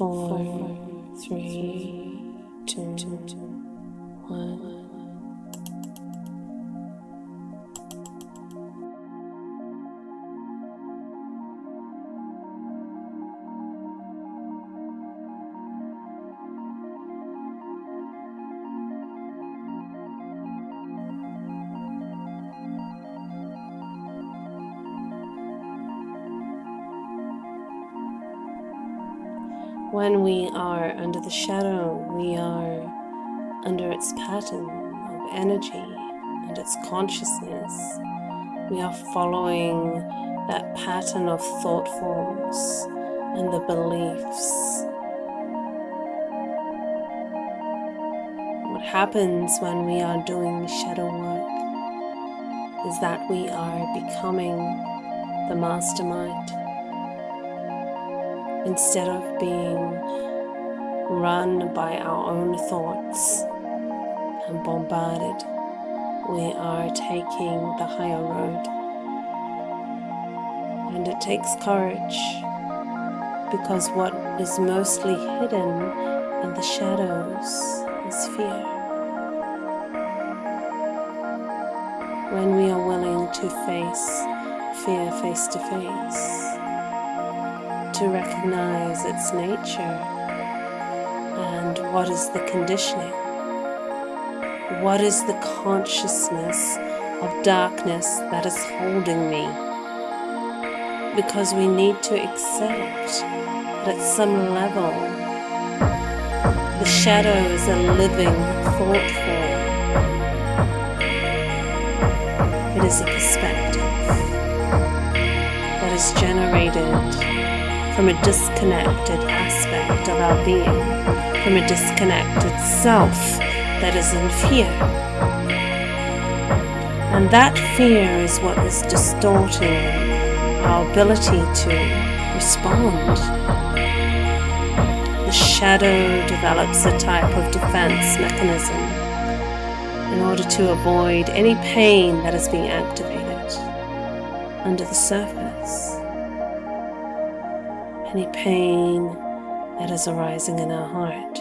Four, the shadow, we are under its pattern of energy and its consciousness. We are following that pattern of thought forms and the beliefs. What happens when we are doing shadow work is that we are becoming the mastermind instead of being run by our own thoughts and bombarded, we are taking the higher road. And it takes courage because what is mostly hidden in the shadows is fear. When we are willing to face fear face to face, to recognize its nature what is the conditioning. What is the consciousness of darkness that is holding me? Because we need to accept that at some level the shadow is a living thought form. It is a perspective that is generated from a disconnected aspect of our being, from a disconnected self that is in fear. And that fear is what is distorting our ability to respond. The shadow develops a type of defense mechanism in order to avoid any pain that is being activated under the surface any pain that is arising in our heart.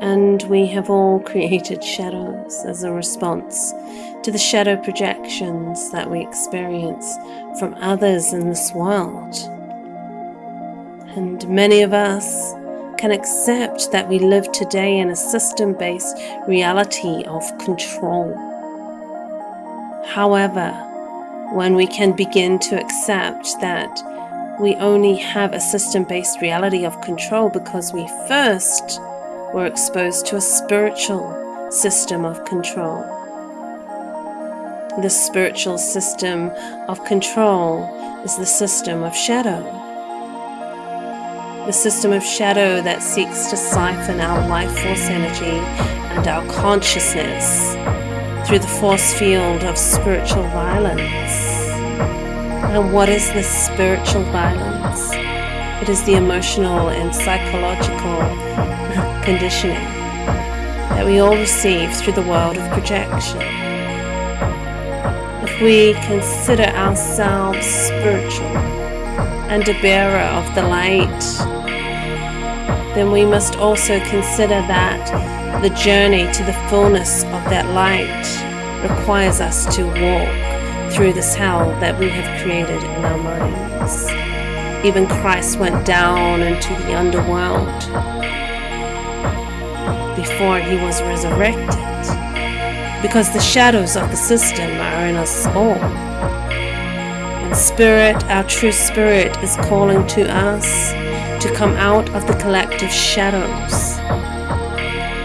And we have all created shadows as a response to the shadow projections that we experience from others in this world. And many of us can accept that we live today in a system based reality of control. However, when we can begin to accept that we only have a system based reality of control because we first were exposed to a spiritual system of control. The spiritual system of control is the system of shadow the system of shadow that seeks to siphon our life force energy and our consciousness through the force field of spiritual violence. And what is this spiritual violence? It is the emotional and psychological conditioning that we all receive through the world of projection. If we consider ourselves spiritual and a bearer of the light then we must also consider that the journey to the fullness of that light requires us to walk through this hell that we have created in our minds. Even Christ went down into the underworld before he was resurrected because the shadows of the system are in us all. And Spirit, our true Spirit, is calling to us to come out of the collective shadows,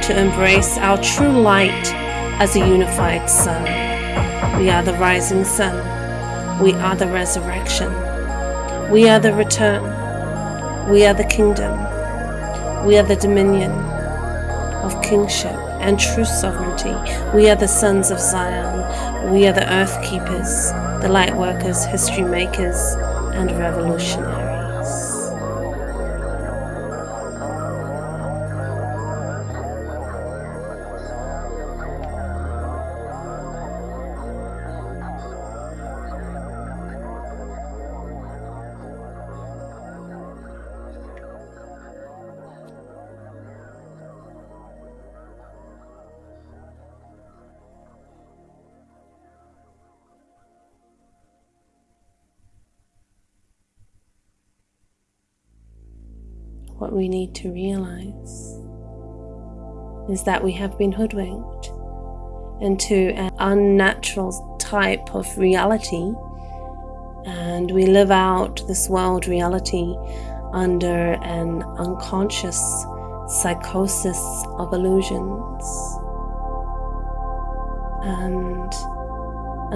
to embrace our true light as a unified sun. We are the rising sun. We are the resurrection. We are the return. We are the kingdom. We are the dominion of kingship and true sovereignty. We are the sons of Zion. We are the earth keepers, the light workers, history makers, and revolutionaries. We need to realize is that we have been hoodwinked into an unnatural type of reality and we live out this world reality under an unconscious psychosis of illusions. And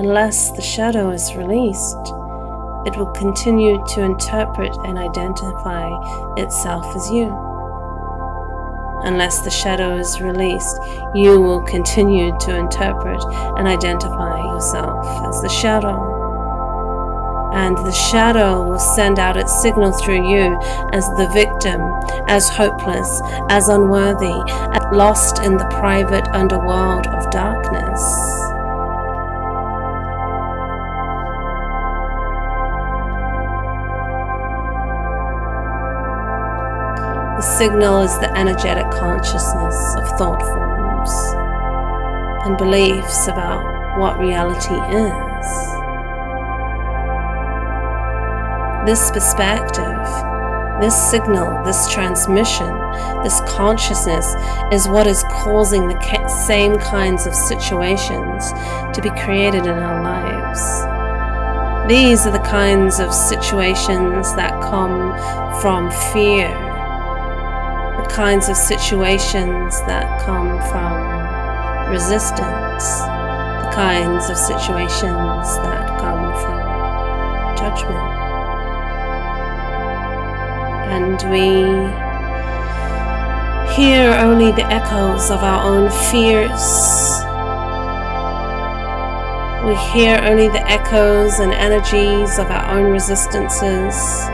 unless the shadow is released, it will continue to interpret and identify itself as you. Unless the shadow is released, you will continue to interpret and identify yourself as the shadow. And the shadow will send out its signal through you as the victim, as hopeless, as unworthy, as lost in the private underworld of darkness. The signal is the energetic consciousness of thought forms and beliefs about what reality is. This perspective, this signal, this transmission, this consciousness is what is causing the same kinds of situations to be created in our lives. These are the kinds of situations that come from fear kinds of situations that come from resistance, the kinds of situations that come from judgment. And we hear only the echoes of our own fears. We hear only the echoes and energies of our own resistances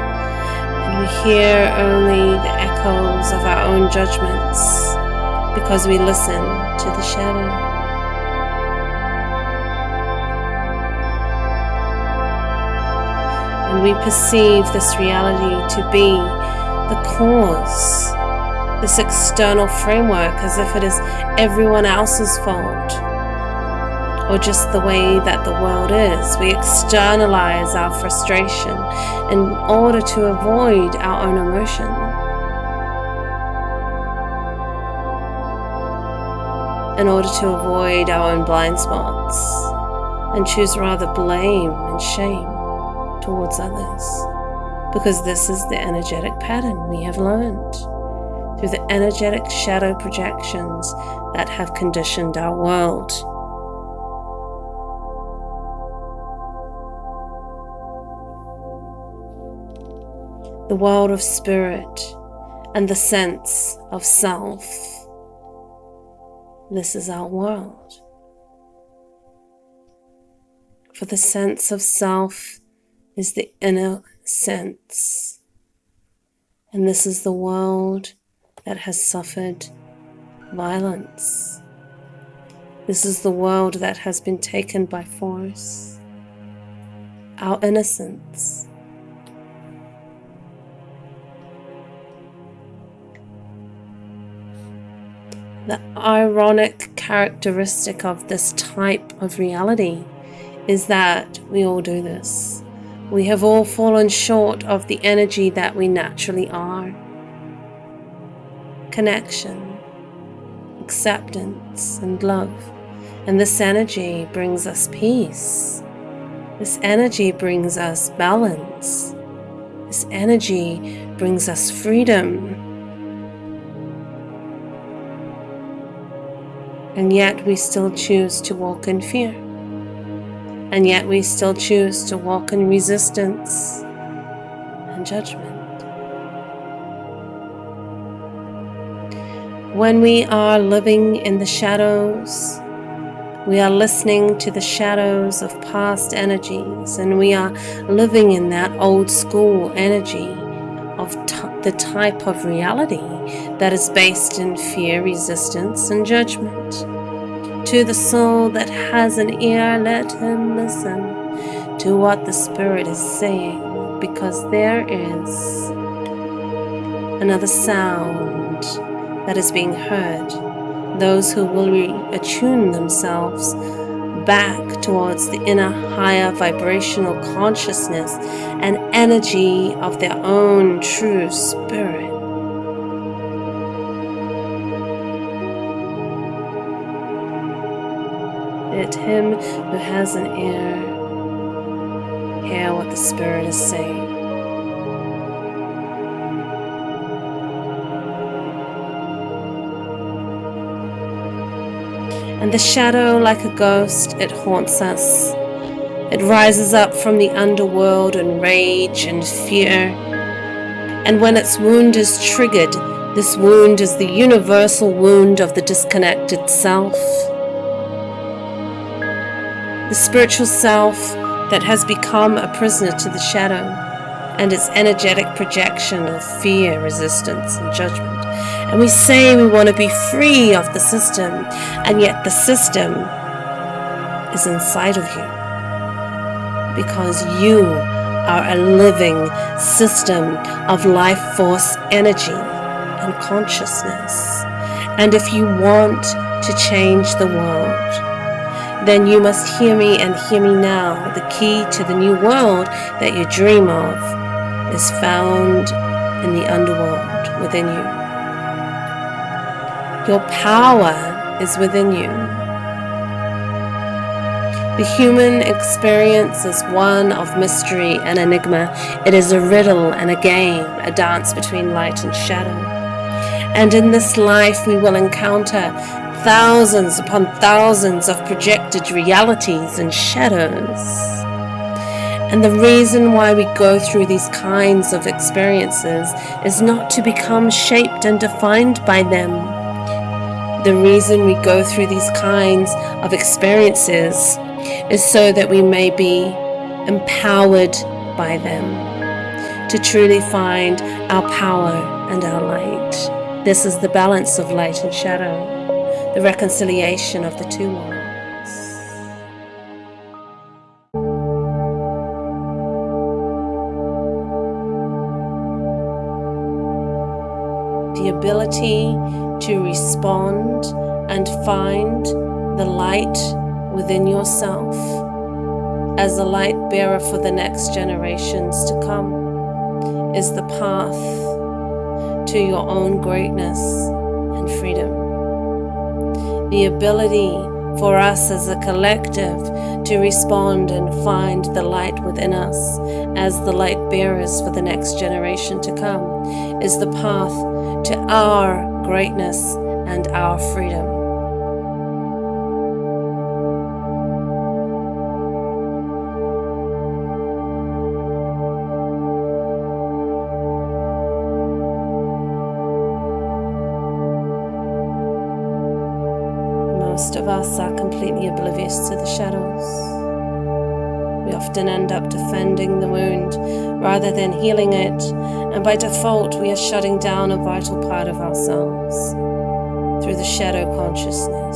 we hear only the echoes of our own judgments because we listen to the shadow. And we perceive this reality to be the cause, this external framework, as if it is everyone else's fault or just the way that the world is. We externalize our frustration in order to avoid our own emotion. In order to avoid our own blind spots and choose rather blame and shame towards others. Because this is the energetic pattern we have learned through the energetic shadow projections that have conditioned our world. The world of spirit, and the sense of self. This is our world. For the sense of self is the inner sense. And this is the world that has suffered violence. This is the world that has been taken by force. Our innocence The ironic characteristic of this type of reality is that we all do this. We have all fallen short of the energy that we naturally are. Connection, acceptance, and love. And this energy brings us peace. This energy brings us balance. This energy brings us freedom And yet we still choose to walk in fear. And yet we still choose to walk in resistance and judgment. When we are living in the shadows, we are listening to the shadows of past energies and we are living in that old school energy of the type of reality that is based in fear, resistance, and judgment. To the soul that has an ear, let him listen to what the Spirit is saying, because there is another sound that is being heard. Those who will attune themselves back towards the inner higher vibrational consciousness and energy of their own true spirit. Let him who has an ear hear what the Spirit is saying. And the shadow, like a ghost, it haunts us. It rises up from the underworld in rage and fear. And when its wound is triggered, this wound is the universal wound of the disconnected self. The spiritual self that has become a prisoner to the shadow and its energetic projection of fear, resistance, and judgment. And we say we want to be free of the system, and yet the system is inside of you because you are a living system of life force energy and consciousness. And if you want to change the world, then you must hear me and hear me now. The key to the new world that you dream of is found in the underworld within you. Your power is within you. The human experience is one of mystery and enigma. It is a riddle and a game, a dance between light and shadow. And in this life, we will encounter thousands upon thousands of projected realities and shadows. And the reason why we go through these kinds of experiences is not to become shaped and defined by them. The reason we go through these kinds of experiences is so that we may be empowered by them to truly find our power and our light. This is the balance of light and shadow, the reconciliation of the two worlds. The ability to respond and find the light within yourself as the light bearer for the next generations to come is the path to your own greatness and freedom. The ability for us as a collective to respond and find the light within us as the light bearers for the next generation to come is the path to our greatness and our freedom. Most of us are completely oblivious to the shadows. We often end up defending the wound rather than healing it, and by default, we are shutting down a vital part of ourselves through the shadow consciousness.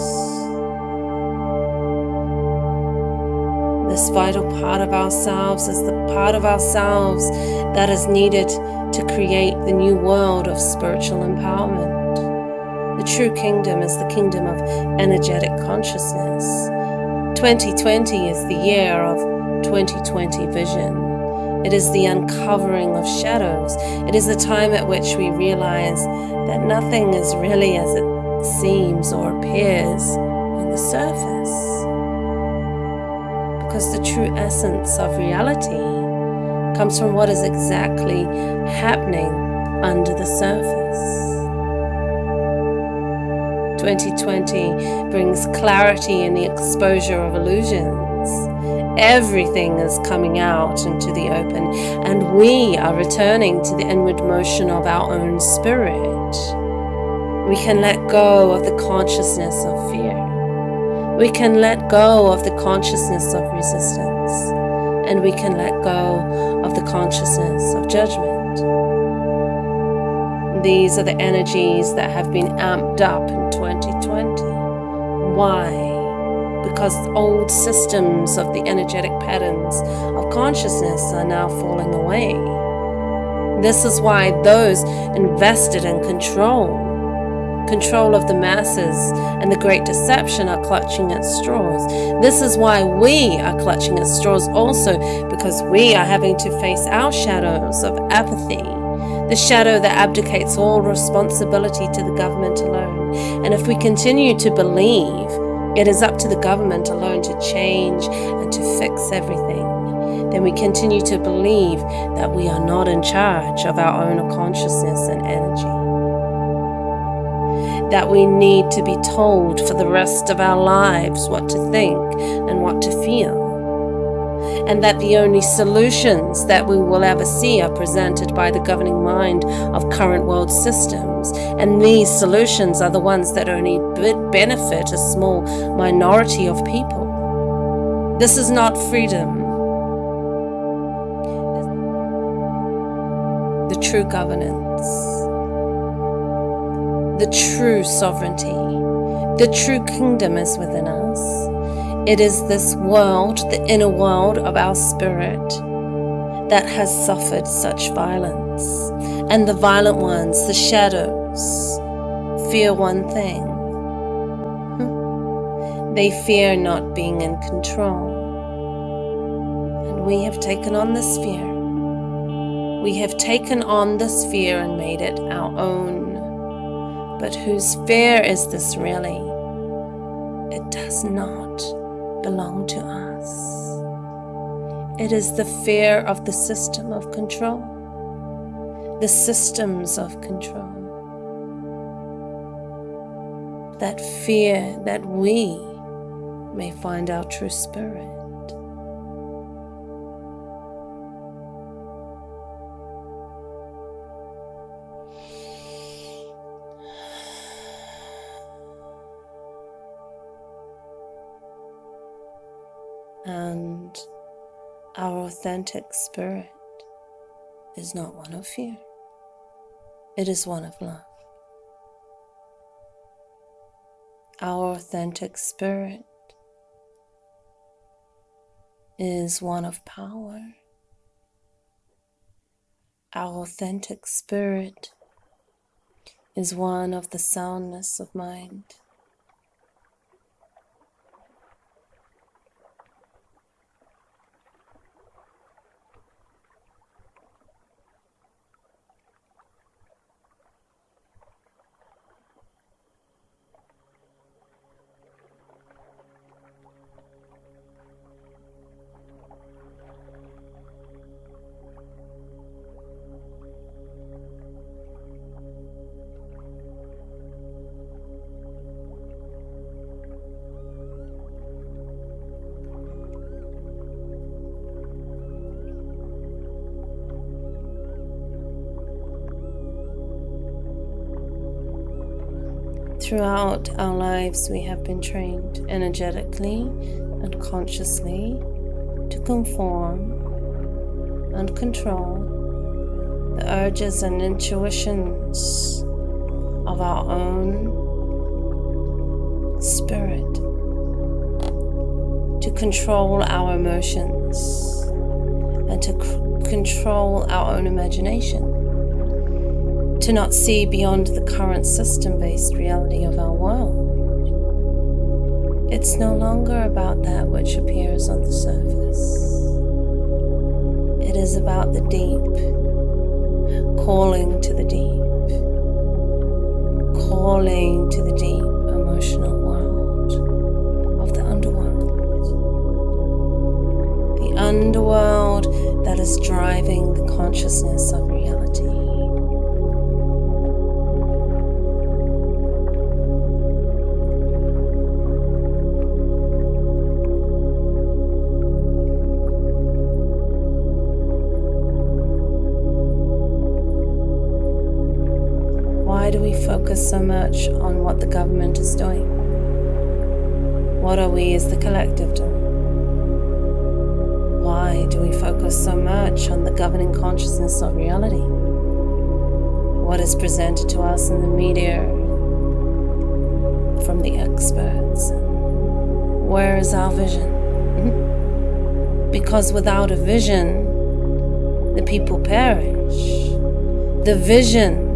This vital part of ourselves is the part of ourselves that is needed to create the new world of spiritual empowerment. The true kingdom is the kingdom of energetic consciousness. 2020 is the year of 2020 vision. It is the uncovering of shadows. It is the time at which we realize that nothing is really as it seems or appears on the surface. Because the true essence of reality comes from what is exactly happening under the surface. 2020 brings clarity in the exposure of illusions. Everything is coming out into the open, and we are returning to the inward motion of our own spirit. We can let go of the consciousness of fear. We can let go of the consciousness of resistance. And we can let go of the consciousness of judgment. These are the energies that have been amped up in 2020. Why? Because old systems of the energetic patterns of consciousness are now falling away. This is why those invested in control, control of the masses, and the great deception are clutching at straws. This is why we are clutching at straws also, because we are having to face our shadows of apathy the shadow that abdicates all responsibility to the government alone. And if we continue to believe it is up to the government alone to change and to fix everything, then we continue to believe that we are not in charge of our own consciousness and energy. That we need to be told for the rest of our lives what to think and what to feel and that the only solutions that we will ever see are presented by the governing mind of current world systems, and these solutions are the ones that only benefit a small minority of people. This is not freedom. The true governance, the true sovereignty, the true kingdom is within us. It is this world, the inner world of our spirit, that has suffered such violence. And the violent ones, the shadows, fear one thing. Hmm. They fear not being in control. And we have taken on this fear. We have taken on this fear and made it our own. But whose fear is this really? It does not belong to us. It is the fear of the system of control, the systems of control. That fear that we may find our true spirit. Our authentic spirit is not one of fear, it is one of love. Our authentic spirit is one of power. Our authentic spirit is one of the soundness of mind. Throughout our lives, we have been trained energetically and consciously to conform and control the urges and intuitions of our own spirit, to control our emotions, and to control our own imagination to not see beyond the current system-based reality of our world. It's no longer about that which appears on the surface. It is about the deep, calling to the deep, calling to the deep emotional world of the underworld. The underworld that is driving the consciousness of. So much on what the government is doing? What are we as the collective doing? Why do we focus so much on the governing consciousness of reality? What is presented to us in the media from the experts? Where is our vision? because without a vision, the people perish. The vision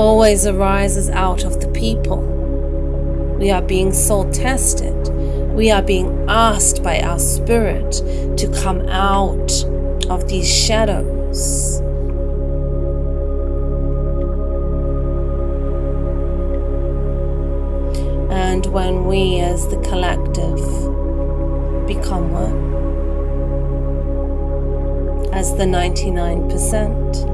always arises out of the people. We are being soul tested. We are being asked by our spirit to come out of these shadows. And when we as the collective become one, as the 99%,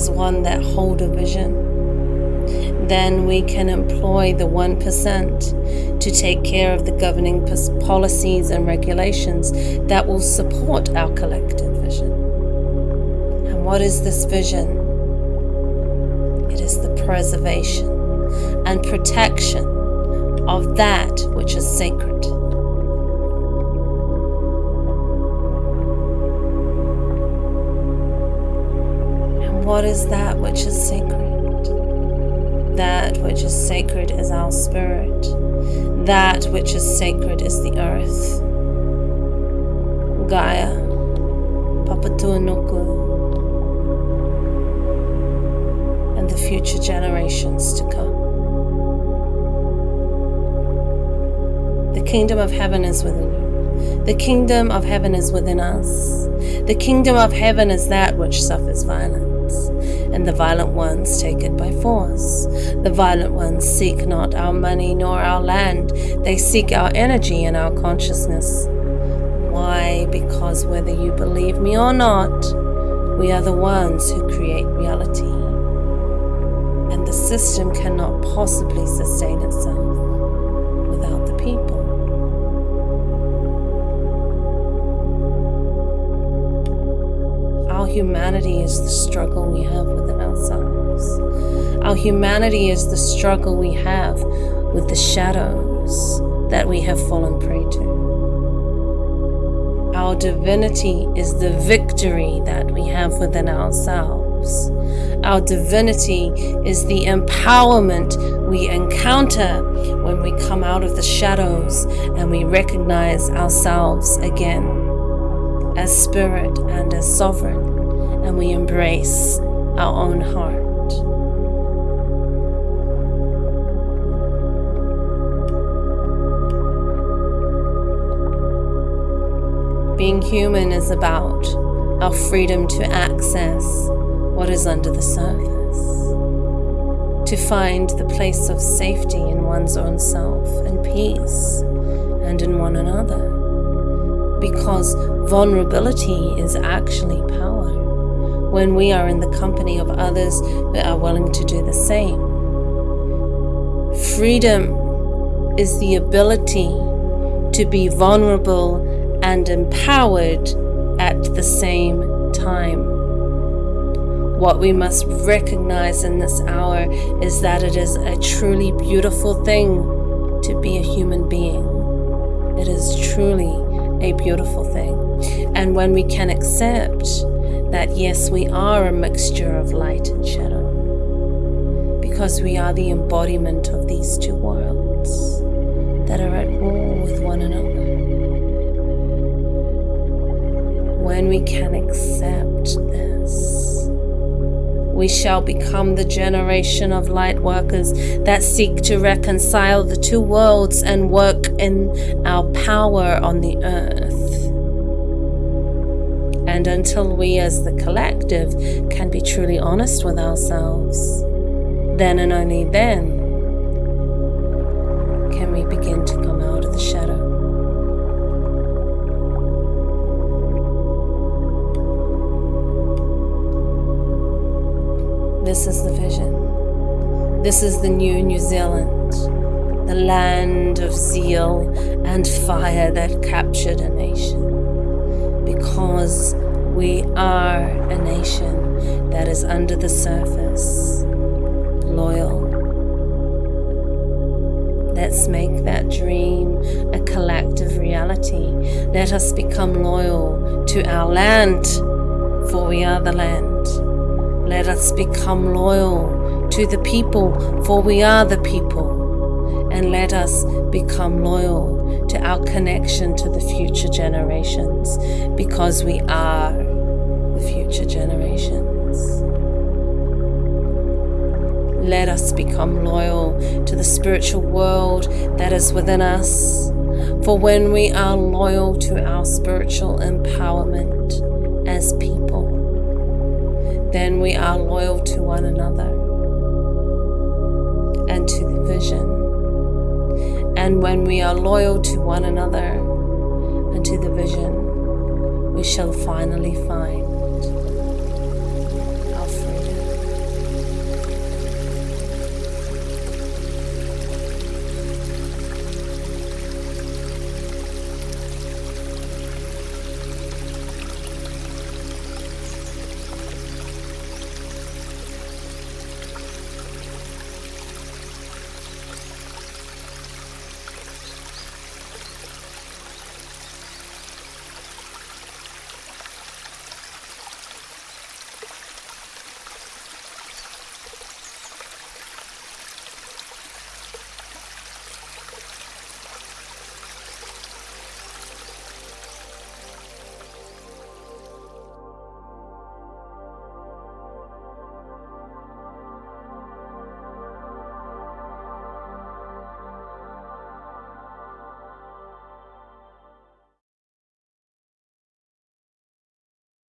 as one that hold a vision, then we can employ the 1% to take care of the governing policies and regulations that will support our collective vision. And what is this vision? It is the preservation and protection of that which is sacred. What is that which is sacred? That which is sacred is our spirit. That which is sacred is the earth. Gaia, Papatuanuku, and the future generations to come. The kingdom of heaven is within you. The kingdom of heaven is within us. The kingdom of heaven is that which suffers violence and the violent ones take it by force. The violent ones seek not our money nor our land, they seek our energy and our consciousness. Why? Because whether you believe me or not, we are the ones who create reality. And the system cannot possibly sustain itself without the people. Humanity is the struggle we have within ourselves. Our humanity is the struggle we have with the shadows that we have fallen prey to. Our divinity is the victory that we have within ourselves. Our divinity is the empowerment we encounter when we come out of the shadows and we recognize ourselves again as spirit and as sovereign and we embrace our own heart. Being human is about our freedom to access what is under the surface, to find the place of safety in one's own self and peace and in one another, because vulnerability is actually power when we are in the company of others who are willing to do the same. Freedom is the ability to be vulnerable and empowered at the same time. What we must recognize in this hour is that it is a truly beautiful thing to be a human being. It is truly a beautiful thing. And when we can accept that yes, we are a mixture of light and shadow, because we are the embodiment of these two worlds that are at war with one another. When we can accept this, we shall become the generation of light workers that seek to reconcile the two worlds and work in our power on the earth and until we as the collective can be truly honest with ourselves, then and only then can we begin to come out of the shadow. This is the vision. This is the new New Zealand, the land of zeal and fire that captured a nation. Because we are a nation that is under the surface, loyal. Let's make that dream a collective reality. Let us become loyal to our land, for we are the land. Let us become loyal to the people, for we are the people. And let us become loyal to our connection to the future generations, because we are the future generations. Let us become loyal to the spiritual world that is within us. For when we are loyal to our spiritual empowerment as people, then we are loyal to one another. And when we are loyal to one another and to the vision, we shall finally find